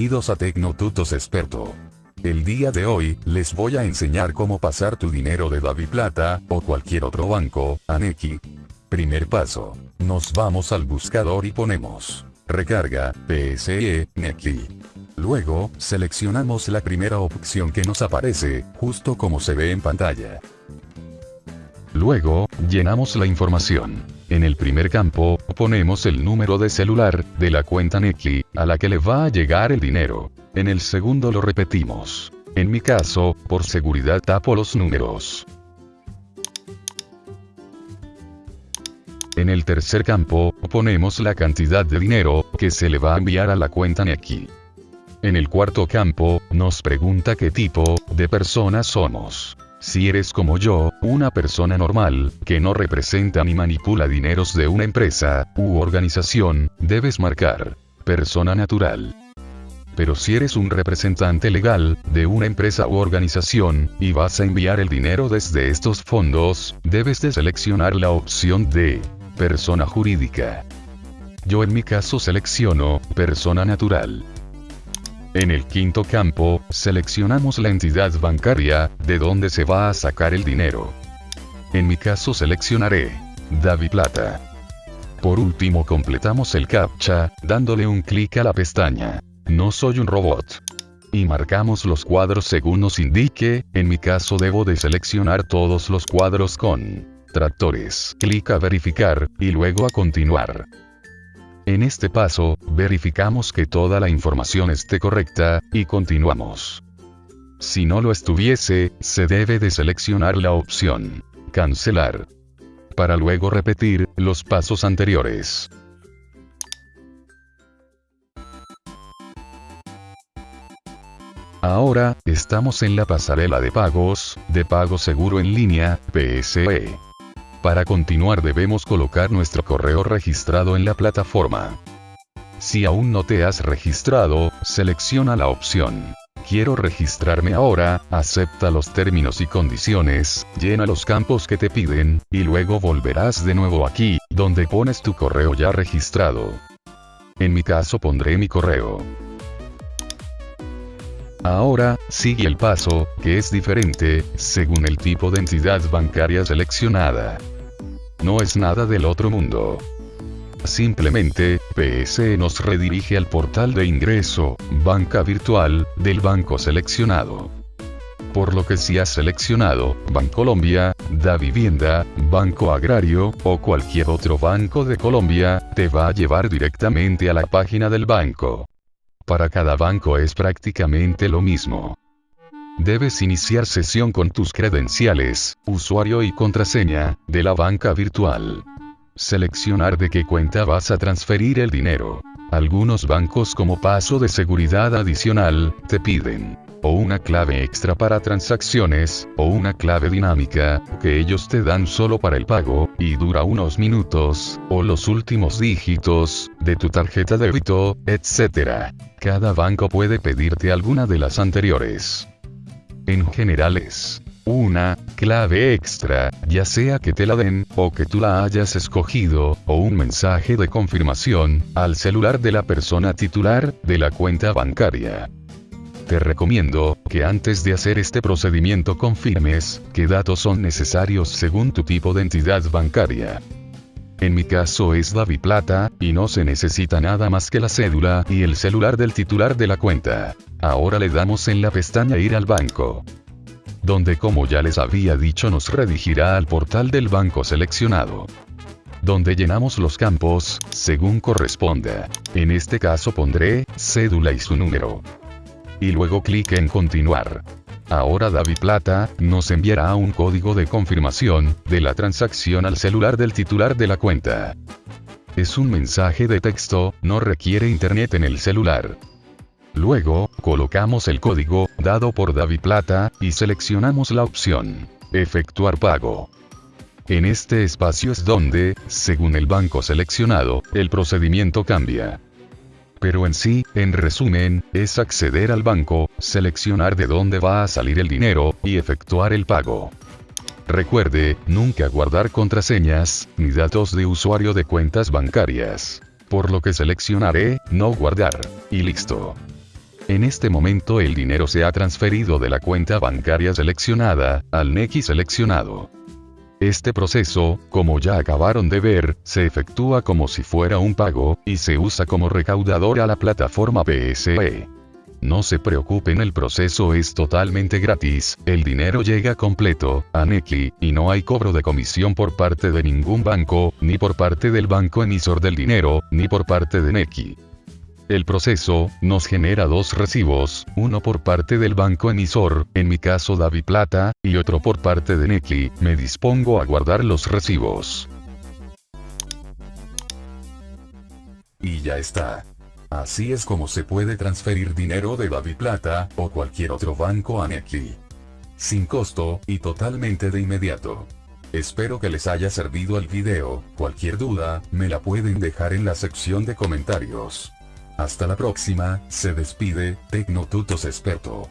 Bienvenidos a Tecnotutos Experto. El día de hoy, les voy a enseñar cómo pasar tu dinero de Plata o cualquier otro banco, a Neki. Primer paso. Nos vamos al buscador y ponemos Recarga, PSE, Neki. Luego, seleccionamos la primera opción que nos aparece, justo como se ve en pantalla. Luego, llenamos la información. En el primer campo, ponemos el número de celular, de la cuenta Neki, a la que le va a llegar el dinero. En el segundo lo repetimos. En mi caso, por seguridad tapo los números. En el tercer campo, ponemos la cantidad de dinero, que se le va a enviar a la cuenta Neki. En el cuarto campo, nos pregunta qué tipo, de persona somos. Si eres como yo, una persona normal, que no representa ni manipula dineros de una empresa, u organización, debes marcar. Persona natural. Pero si eres un representante legal, de una empresa u organización, y vas a enviar el dinero desde estos fondos, debes de seleccionar la opción de persona jurídica. Yo en mi caso selecciono, persona natural. En el quinto campo, seleccionamos la entidad bancaria, de donde se va a sacar el dinero. En mi caso seleccionaré Davi Plata. Por último completamos el CAPTCHA, dándole un clic a la pestaña. No soy un robot. Y marcamos los cuadros según nos indique, en mi caso debo de seleccionar todos los cuadros con tractores. Clic a verificar, y luego a continuar. En este paso, verificamos que toda la información esté correcta, y continuamos. Si no lo estuviese, se debe de seleccionar la opción Cancelar. Para luego repetir los pasos anteriores. Ahora, estamos en la pasarela de pagos, de pago seguro en línea, PSE. Para continuar debemos colocar nuestro correo registrado en la plataforma. Si aún no te has registrado, selecciona la opción. Quiero registrarme ahora, acepta los términos y condiciones, llena los campos que te piden, y luego volverás de nuevo aquí, donde pones tu correo ya registrado. En mi caso pondré mi correo. Ahora, sigue el paso, que es diferente, según el tipo de entidad bancaria seleccionada. No es nada del otro mundo. Simplemente, PSE nos redirige al portal de ingreso, banca virtual, del banco seleccionado. Por lo que si has seleccionado, Bancolombia, Da Vivienda, Banco Agrario, o cualquier otro banco de Colombia, te va a llevar directamente a la página del banco. Para cada banco es prácticamente lo mismo. Debes iniciar sesión con tus credenciales, usuario y contraseña, de la banca virtual. Seleccionar de qué cuenta vas a transferir el dinero. Algunos bancos como paso de seguridad adicional, te piden o una clave extra para transacciones, o una clave dinámica, que ellos te dan solo para el pago, y dura unos minutos, o los últimos dígitos, de tu tarjeta de débito, etc. Cada banco puede pedirte alguna de las anteriores en general es una clave extra, ya sea que te la den, o que tú la hayas escogido, o un mensaje de confirmación, al celular de la persona titular, de la cuenta bancaria. Te recomiendo, que antes de hacer este procedimiento confirmes, qué datos son necesarios según tu tipo de entidad bancaria. En mi caso es Davi Plata, y no se necesita nada más que la cédula y el celular del titular de la cuenta. Ahora le damos en la pestaña Ir al banco. Donde como ya les había dicho nos redirigirá al portal del banco seleccionado. Donde llenamos los campos, según corresponda. En este caso pondré, cédula y su número. Y luego clic en continuar. Ahora David Plata, nos enviará un código de confirmación, de la transacción al celular del titular de la cuenta. Es un mensaje de texto, no requiere internet en el celular. Luego, colocamos el código, dado por David Plata, y seleccionamos la opción. Efectuar pago. En este espacio es donde, según el banco seleccionado, el procedimiento cambia. Pero en sí, en resumen, es acceder al banco, seleccionar de dónde va a salir el dinero, y efectuar el pago. Recuerde, nunca guardar contraseñas, ni datos de usuario de cuentas bancarias. Por lo que seleccionaré, no guardar. Y listo. En este momento el dinero se ha transferido de la cuenta bancaria seleccionada, al NECI seleccionado. Este proceso, como ya acabaron de ver, se efectúa como si fuera un pago, y se usa como recaudador a la plataforma PSE. No se preocupen el proceso es totalmente gratis, el dinero llega completo, a Neki, y no hay cobro de comisión por parte de ningún banco, ni por parte del banco emisor del dinero, ni por parte de Neki. El proceso, nos genera dos recibos, uno por parte del banco emisor, en mi caso Davi Plata, y otro por parte de Neki, me dispongo a guardar los recibos. Y ya está. Así es como se puede transferir dinero de Davi Plata, o cualquier otro banco a Neki. Sin costo, y totalmente de inmediato. Espero que les haya servido el video, cualquier duda, me la pueden dejar en la sección de comentarios. Hasta la próxima, se despide, Tecnotutos Experto.